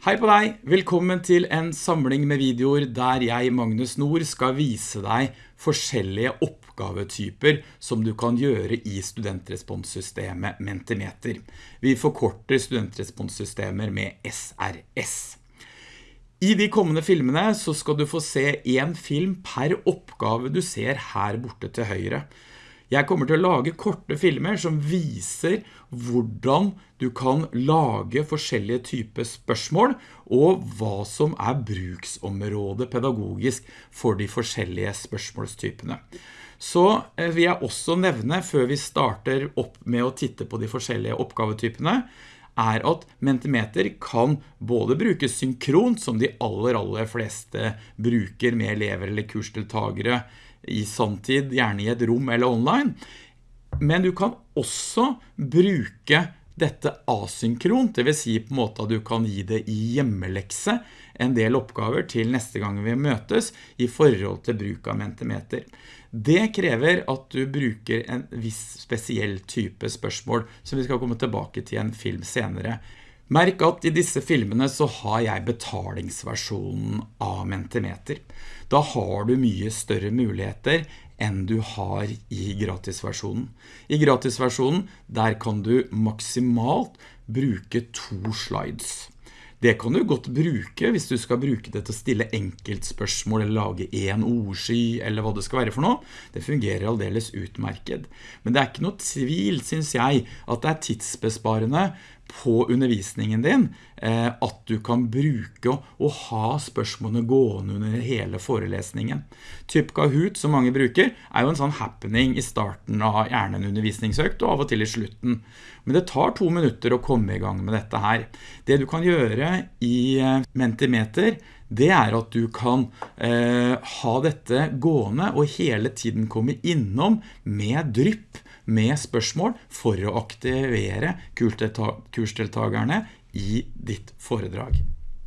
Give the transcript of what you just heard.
Hei på deg! Velkommen til en samling med videoer der jeg, Magnus Nord, skal vise deg forskjellige oppgavetyper som du kan gjøre i studentresponssystemet Mentimeter. Vi forkorter studentresponssystemer med SRS. I de kommende filmene så skal du få se en film per oppgave du ser her borte til høyre. Jeg kommer til å lage korte filmer som viser hvordan du kan lage forskjellige typer spørsmål og hva som er bruksområdet pedagogisk for de forskjellige spørsmålstypene. Så eh, vil jeg også nevne, før vi starter opp med å titte på de forskjellige oppgavetypene, er at Mentimeter kan både brukes synkront, som de aller, aller fleste bruker med elever eller kursdeltagere i samtid, gjerne i et rom eller online. Men du kan også bruke dette asynkront, det vil si på en måte at du kan gi det i hjemmelekse en del oppgaver til neste gang vi møtes i forhold til bruk av Mentimeter. Det krever at du bruker en viss spesiell type spørsmål som vi skal komme tilbake til en film senere. Merk at i disse filmene så har jeg betalingsversjonen av Mentimeter. Da har du mye større muligheter enn du har i gratisversjonen. I gratisversjonen, der kan du maksimalt bruke to slides. Det kan du godt bruke hvis du skal bruke det til å stille enkeltspørsmål eller lage en ordsky eller hva det skal være for noe. Det fungerer aldeles utmerket. Men det er ikke noe tvil, synes jeg, at det er tidsbesparende på undervisningen din eh, at du kan bruke og ha spørsmålene gående under hele forelesningen. Typ Kahoot, som mange bruker, er jo en sånn happening i starten av gjerne en undervisningsøkt og av og til i slutten. Men det tar to minutter å komme i gang med dette her. Det du kan gjøre i eh, Mentimeter, det er at du kan eh, ha dette gående og hele tiden komme innom med drypp med spørsmål for å aktivere kursdeltagerne i ditt foredrag.